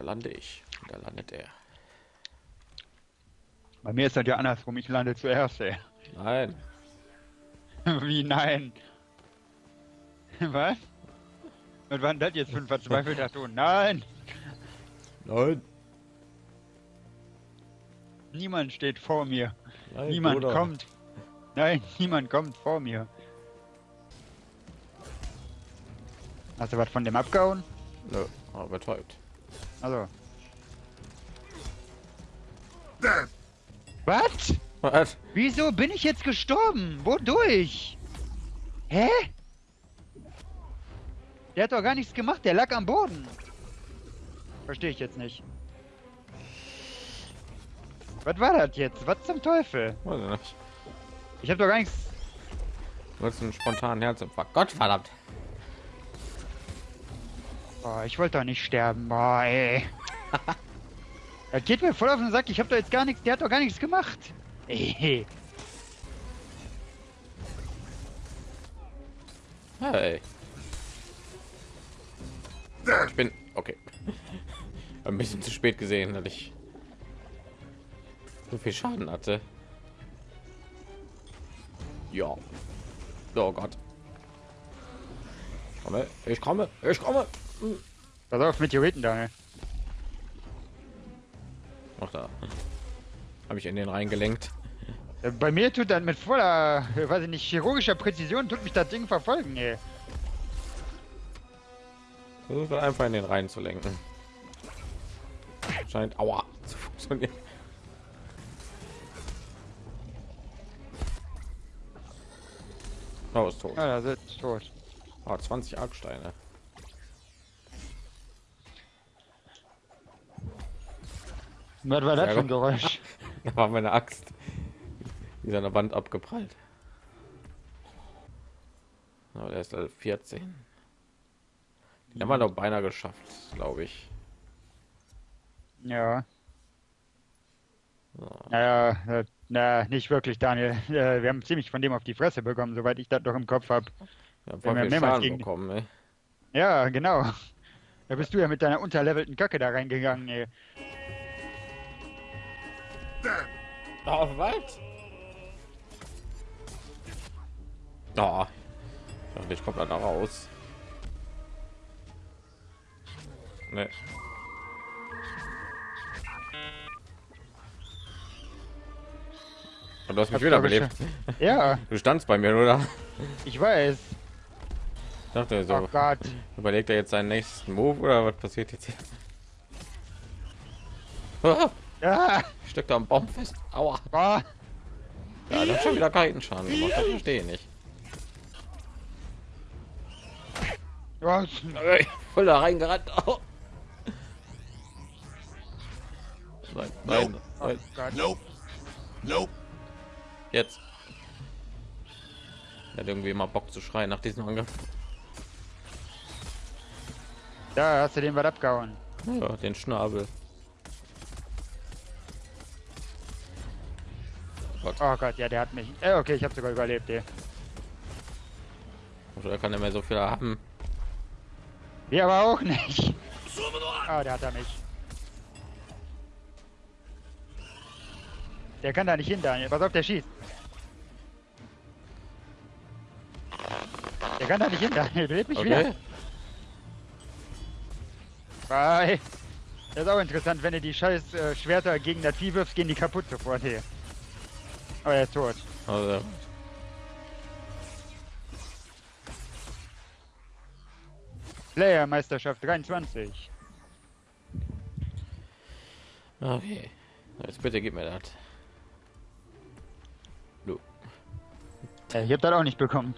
da lande ich. Da landet er. Bei mir ist das ja andersrum, ich lande zuerst, ey. Nein. Wie nein? Was? Und wann das jetzt für ein verzweifelter Ton? Nein! Nein. Niemand steht vor mir. Nein niemand Bruder. kommt. Nein, niemand kommt vor mir. Hast du was von dem abgehauen? Nö, aber betäubt. Also. Was? Was? Wieso bin ich jetzt gestorben? Wodurch? Hä? Der hat doch gar nichts gemacht, der lag am Boden. Verstehe ich jetzt nicht. Was war das jetzt? Was zum Teufel? Weiß ich nicht. Ich habe doch gar nichts. Du hast einen spontanen Herzinfarkt. Gott verdammt. Boah, ich wollte doch nicht sterben. Boah, ey. das geht mir voll auf den Sack. Ich habe doch jetzt gar nichts. Der hat doch gar nichts gemacht. Ey. Hey. Ich bin okay. Ein bisschen zu spät gesehen, dass ich so viel Schaden hatte. Ja. Oh Gott. Ich komme, ich komme, ich komme. Pass auf, Meteoriten da. ne? Ach da. Habe ich in den reingelenkt. Äh, Bei mir tut das mit voller, äh, weiß ich nicht, chirurgischer Präzision tut mich das Ding verfolgen, ey. Versuch doch einfach in den rein zu lenken. Scheint aua zu funktionieren. Oh, ist tot. Ja, ist tot. Oh, 20 Argsteine. Was war das Ja, für ein. Geräusch? Da war meine Axt. Die ist an der Wand abgeprallt. Oh, der ist Level 14. Den haben wir doch beinahe geschafft, glaube ich. Ja. So. Naja, äh, na, nicht wirklich, Daniel. Äh, wir haben ziemlich von dem auf die Fresse bekommen, soweit ich das noch im Kopf habe. Wir haben Wir haben mehrmals gegen- bekommen, ey. Ja, genau. Da bist du ja mit deiner unterlevelten Kacke da reingegangen, ey. Oh, was? Oh. Ich komme da raus. Nee. Und du hast mich Hab's wieder doch belebt. Ja, Du standst bei mir, oder? ich weiß. Ich dachte so, Oh Gott. überlegt er jetzt seinen nächsten Move oder was passiert jetzt hier? Ah, Ja, ich steck da am Baum fest. Aua. boah. Ja, das hat schon wieder keinen Schaden gemacht. Das verstehe ich nicht. Ey, Voll da reingerannt. Oh. Nein, nein, Oh nein. Gott. Nope. Nope. Jetzt. Er hat irgendwie immer Bock zu schreien nach diesem Angriff. Da hast du den was abgehauen. Ja, den Schnabel. Oh Gott, ja, der hat mich. Äh, okay, ich habe sogar überlebt, ey. Oder kann er mehr so viel haben? Wir aber auch nicht. Ah, der hat er mich. Der kann da nicht hin, Daniel. Pass auf, der schießt. Der kann da nicht hin, Daniel. Belebt mich Okay. wieder. Bye. Das ist auch interessant, wenn du die scheiß äh, Schwerter gegen das Vieh wirfst, gehen die kaputt sofort hier. Aber er ist tot. Also, Player-Meisterschaft 23. okay. Jetzt bitte gib mir das. Du. Ja, ich hab das auch nicht bekommen.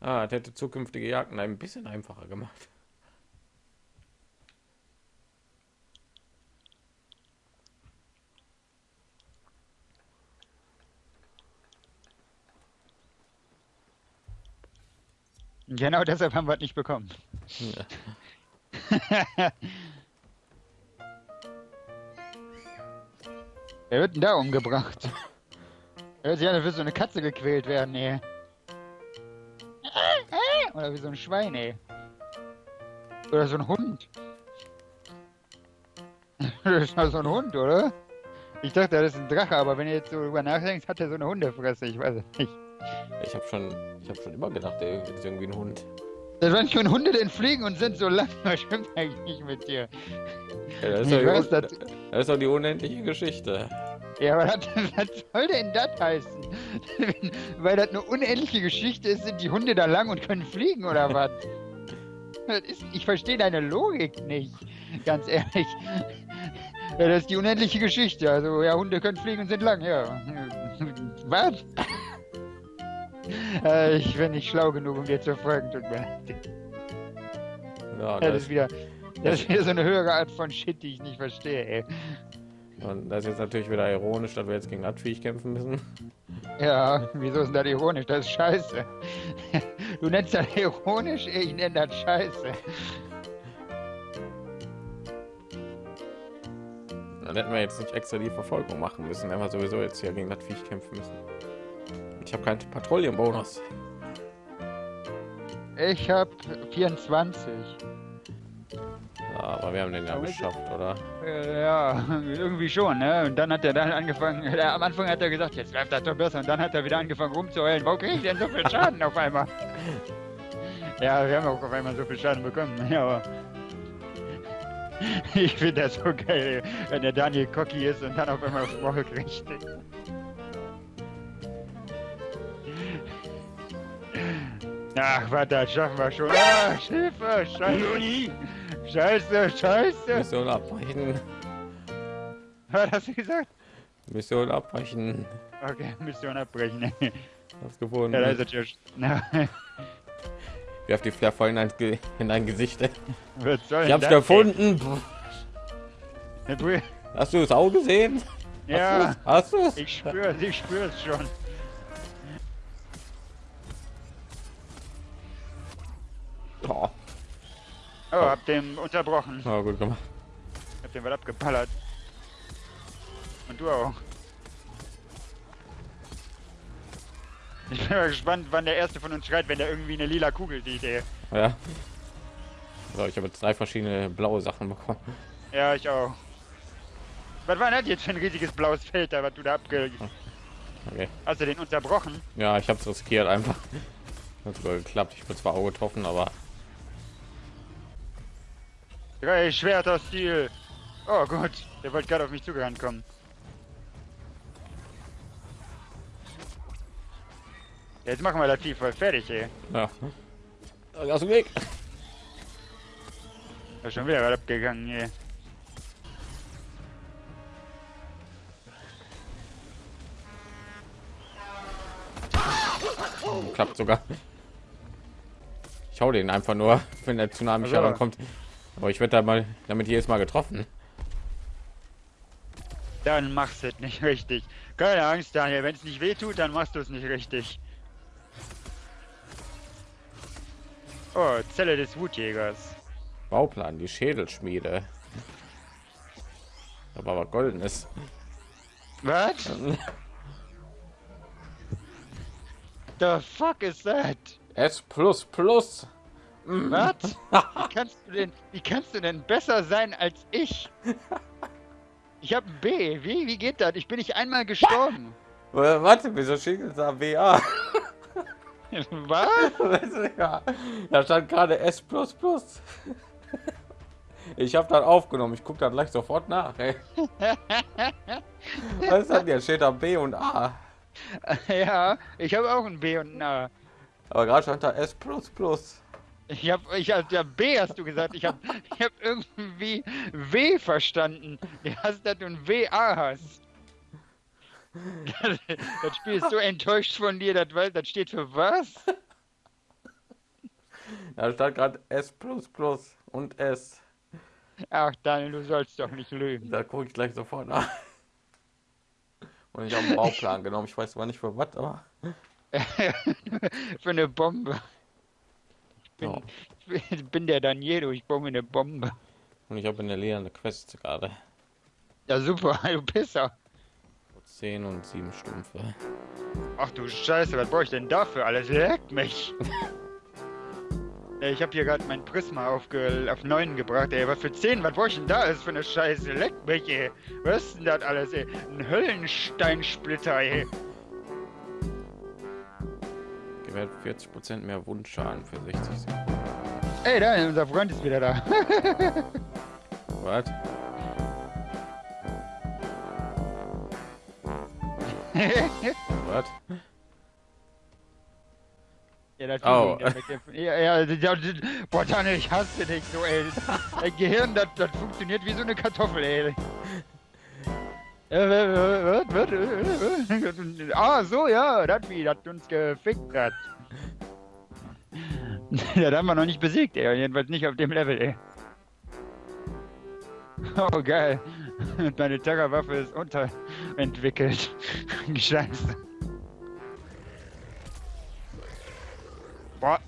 Ah, das hätte zukünftige Jagden ein bisschen einfacher gemacht. Genau deshalb haben wir es nicht bekommen. Ja. Wer wird denn da umgebracht? Hört sich an, als würde so eine Katze gequält werden, ey. Oder wie so ein Schwein, ey. Oder so ein Hund. das ist mal so ein Hund, oder? Ich dachte, das ist ein Drache, aber wenn ihr jetzt so drüber nachdenkt, hat er so eine Hundefresse. Ich weiß es nicht. Ich habe schon, ich habe schon immer gedacht, er ist irgendwie ein Hund. Das waren schon Hunde denn fliegen und sind so lang. Was stimmt eigentlich nicht mit dir? Ja, das, ist Ich doch weiß, die, das, das ist doch die unendliche Geschichte. ja, aber das, was soll denn das heißen? Weil das eine unendliche Geschichte ist, sind die Hunde da lang und können fliegen oder was? Ist, ich verstehe deine Logik nicht, ganz ehrlich. Ja, das ist die unendliche Geschichte. Also, ja, Hunde können fliegen und sind lang, ja. Was? Äh, ich bin nicht schlau genug, um dir zu folgen, tut mir leid. Ja, das, das ist wieder, das ist wieder so eine höhere Art von Shit, die ich nicht verstehe, ey. und das ist jetzt natürlich wieder ironisch, dass wir jetzt gegen das Viech kämpfen müssen. Ja, wieso ist das ironisch? Das ist scheiße. Du nennst das ironisch, ich nenne das scheiße. Dann hätten wir jetzt nicht extra die Verfolgung machen müssen, wenn wir sowieso jetzt hier gegen das Viech kämpfen müssen. Ich habe keinen Patrouillenbonus. Ich hab 24. Ja, aber wir haben den ja geschafft, oder? Ja, irgendwie schon, ne? Und dann hat er dann angefangen, äh, am Anfang hat er gesagt, jetzt läuft das doch besser. Und dann hat er wieder angefangen rumzuheulen. Warum kriege ich denn so viel Schaden auf einmal? Ja, wir haben auch auf einmal so viel Schaden bekommen. Ja, aber ich finde das so geil, wenn der Daniel cocky ist und dann auf einmal aufs Maul kriegt. Ach, warte, das schaffen wir schon. Ah, Hilfe, scheiße. Scheiße, scheiße. Mission abbrechen. Was hast du gesagt? Mission abbrechen. Okay, Mission abbrechen. Hast gefunden. Ja, da ist es ja. sch- Na, Werf die Flair voll in dein, Ge- in dein Gesicht. was soll Ich hab's gefunden. Hast du es auch gesehen? Ja, Hast du es? ich spüre ich spüre es schon. Oh, Oh, hab den unterbrochen. oh, gut gemacht. Hab den was abgeballert. Und du auch. Ich bin mal gespannt, wann der erste von uns schreit, wenn der irgendwie eine lila Kugel sieht, ey. Ja. So, ich habe jetzt drei verschiedene blaue Sachen bekommen. Ja, ich auch. Was war denn das jetzt für ein riesiges blaues Feld da, was du da abge... Okay. Hast du den unterbrochen? Ja, ich habe es riskiert einfach. Hat sogar geklappt. Ich bin zwar auch getroffen, aber Drei Schwerter-Stil. Oh gut, der wollte gerade auf mich zugerannt kommen. Jetzt machen wir das Vieh voll fertig, ey. ja. Aus dem Weg. Da ist schon wieder abgegangen, ey. Klappt sogar. Ich hau den einfach nur, wenn der Tsunami Also. herankommt. Aber ich werde da mal damit jedes Mal getroffen. Dann machst du es nicht richtig. Keine Angst, Daniel. Wenn es nicht weh tut, dann machst du es nicht richtig. Oh, Zelle des Wutjägers. Bauplan, die Schädelschmiede. Aber was goldenes. Was? The fuck is that? S plus plus. Was? Wie kannst du denn, wie kannst du denn besser sein als ich? Ich hab ein B. Wie, wie geht das? Ich bin nicht einmal gestorben. Äh, Warte, wieso steht jetzt da BA? Was? Du, ja, da stand gerade S plus plus. Ich habe das aufgenommen. Ich gucke da gleich sofort nach. Ey. Was ist das jetzt? Steht da B und A. Ja, ich habe auch ein B und ein A. Aber gerade stand da S plus plus. Ich hab, ich hab, ja, B hast du gesagt. Ich hab, ich hab irgendwie W verstanden. Wie hast du ein WA hast? Das, das Spiel ist so enttäuscht von dir, das, das steht für was? Da stand gerade S plus plus und S. Ach, Daniel, du sollst doch nicht lügen. Da gucke ich gleich sofort nach. Und ich habe einen Bauplan genommen. Ich weiß zwar nicht für was, aber. für eine Bombe. Bin- Ja. Ich bin der Danielo, ich baue mir eine Bombe. Und ich habe in der Lea eine Quest gerade. Ja, super, du Pisser. 10 und 7 Stumpfe. Ach du Scheiße, was brauche ich denn dafür alles? Leckt mich. Ich habe hier gerade mein Prisma auf, auf 9 gebracht, ey. Was für 10? Was brauch ich denn da ist für eine Scheiße? Leck mich, ey. Was ist denn das alles, ey? Ein Höllensteinsplitter, ey. Gewährt 40 Prozent mehr Wundschaden für 60 Sekunden. Ey, da, unser Freund ist wieder da. Was? Was? ja, das Oh. ja, ja, ja, boah, Tanne, ich hasse dich so, ey. Dein Gehirn, das, das funktioniert wie so eine Kartoffel, ey. Ah, so, ja, das wie, das uns gefickt hat. Ja, da haben wir noch nicht besiegt, ey. Jedenfalls nicht auf dem Level, ey. Oh, geil. Meine Terrorwaffe ist unterentwickelt. Scheiße. Boah,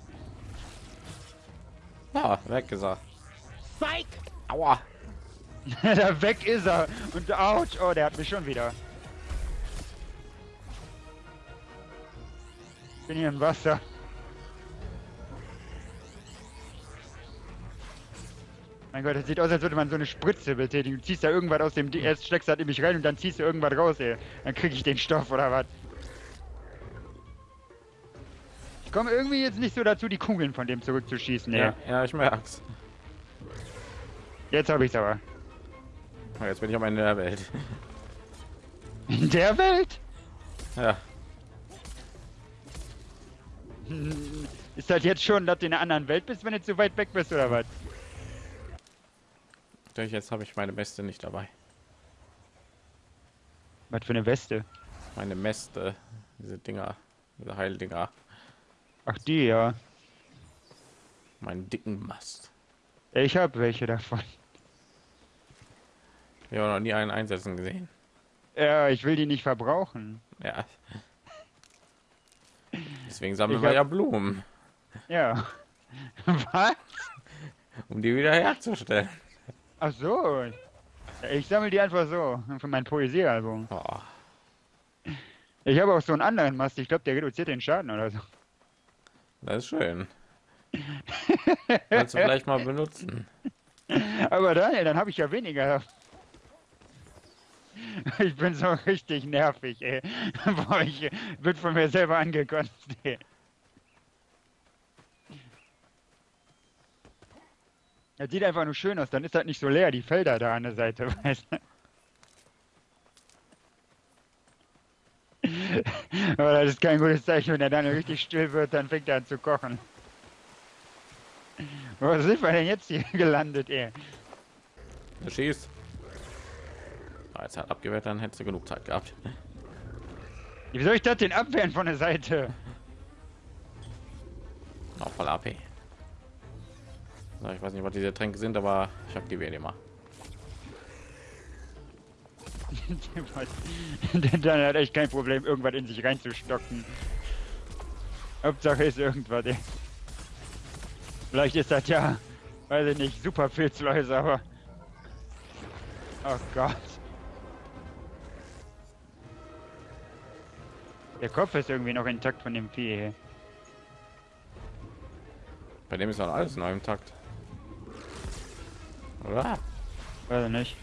Ah, weg ist er. Spike! Aua! da weg ist er. Und ouch, oh, der hat mich schon wieder. Bin hier im Wasser. Mein Gott, das sieht aus, als würde man so eine Spritze betätigen. Du ziehst da irgendwas aus dem... D Erst steckst du halt in mich rein und dann ziehst du irgendwas raus, ey. Dann krieg ich den Stoff oder was. Ich komme irgendwie jetzt nicht so dazu, die Kugeln von dem zurückzuschießen, ey. Ja, ja, ich merk's. Jetzt hab ich's aber. Oh, Jetzt bin ich am Ende der Welt. In der Welt? Ja, Ist das jetzt schon, dass du in einer anderen Welt bist, wenn du zu weit weg bist, oder was? durch jetzt habe ich meine Mäste nicht dabei. Was für eine Weste? Meine Mäste, diese Dinger, diese Heildinger, Ach, die, ja. meinen dicken Mast. Ich hab welche davon. Habe noch nie einen einsetzen gesehen. Ja, ich will die nicht verbrauchen. Ja. Deswegen sammeln wir hab- ja Blumen, Ja. Was? um die wieder herzustellen. Ach so. Ja, Ich sammle die einfach so. Für mein Poesiealbum. Oh, Ich habe auch so einen anderen Mast. Ich glaube, der reduziert den Schaden oder so. das ist schön. Kannst du vielleicht mal benutzen. Aber Daniel, dann habe ich ja weniger. Ich bin so richtig nervig, ey. Boah, ich wird von mir selber angekotzt, ey. Das sieht einfach nur schön aus, dann ist das nicht so leer, die Felder da an der Seite, weißt du? Aber das ist kein gutes Zeichen, wenn er dann richtig still wird, dann fängt er an zu kochen. Wo sind wir denn jetzt hier gelandet, ey? Du schießt. Jetzt hat abgewehrt, dann hättest du genug Zeit gehabt. Wie soll ich das denn abwehren von der Seite? Auch voll AP. So, ich weiß nicht, was diese Tränke sind, aber ich aktiviere die mal. Dann hat echt kein Problem, irgendwas in sich reinzustocken. Hauptsache ist irgendwas, ey. Vielleicht ist das ja, weiß ich nicht, super Pilzläuse, aber... Oh Gott. Der Kopf ist irgendwie noch intakt von dem Vieh. Bei dem ist dann alles in einem Takt. Oder? Weiß ich nicht.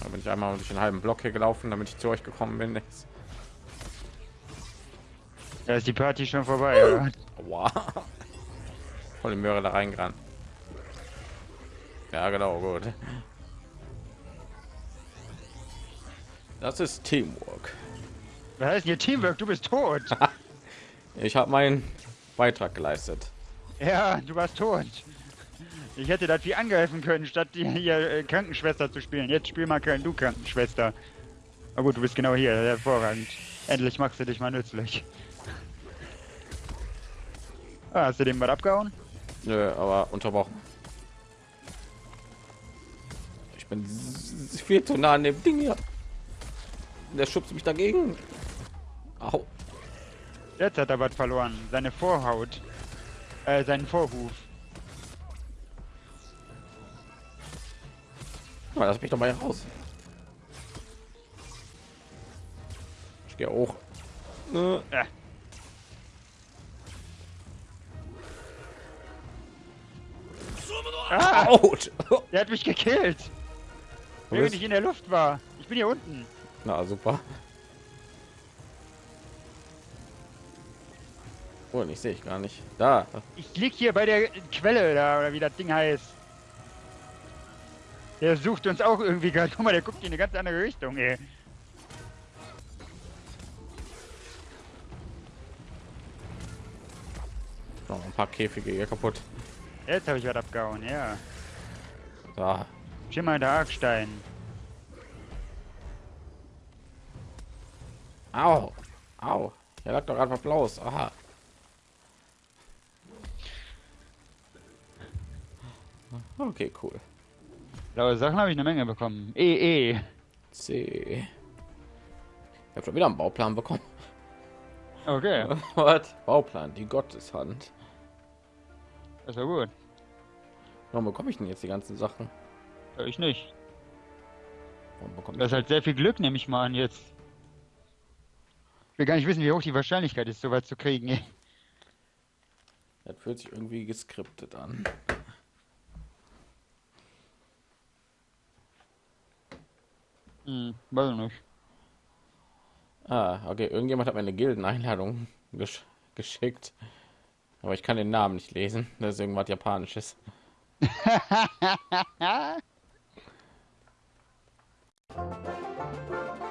Da bin ich einmal durch den halben Block hier gelaufen, damit ich zu euch gekommen bin. Jetzt. Da ist die Party schon vorbei, oder? Wow. Voll die Möhre da reingerannt. Ja, genau, gut. Das ist Teamwork. Was heißt hier Teamwork? Du bist tot. Ich habe meinen Beitrag geleistet. Ja, du warst tot. Ich hätte das wie angreifen können, statt die hier äh, Krankenschwester zu spielen. Jetzt spiel mal kein du Krankenschwester. Aber gut, du bist genau hier, hervorragend. Endlich machst du dich mal nützlich. Ah, hast du dem was abgehauen? Nö, aber unterbrochen. Ich bin viel zu nah an dem Ding hier. Der schubst mich dagegen. Au. Jetzt hat er was verloren. Seine Vorhaut. Äh, seinen Vorhuf. Mal, lass mich doch mal raus. Ich gehe auch. Ne. Äh. Ah, out. Der hat mich gekillt. Während ich in der Luft war. Ich bin hier unten. Na super. Oh, ich sehe ich gar nicht. Da. Ich lieg hier bei der Quelle da, oder wie das Ding heißt. Der sucht uns auch irgendwie gerade. Guck mal, der guckt in eine ganz andere Richtung, ey. Noch ein paar Käfige hier kaputt. Jetzt habe ich was abgehauen, ja. Da. Schimmernder Argstein. Au. Au. Hier lag doch was Blaues. Aha. Okay, cool. Blaue Sachen habe ich eine Menge bekommen. E, E. C. Ich habe schon wieder einen Bauplan bekommen. Okay, Was? Bauplan, die Gotteshand. das war gut. Warum bekomme ich denn jetzt die ganzen Sachen? Ja, Ich nicht. Warum bekomme Das ich ist halt sehr viel Glück, nehme ich mal an jetzt. Ich will gar nicht wissen, wie hoch die Wahrscheinlichkeit ist, sowas zu kriegen. Das fühlt sich irgendwie geskriptet an. Hm, weiß ich nicht. Ah, okay. Irgendjemand hat mir eine Gildeneinladung gesch geschickt. Aber ich kann den Namen nicht lesen. Das ist irgendwas Japanisches.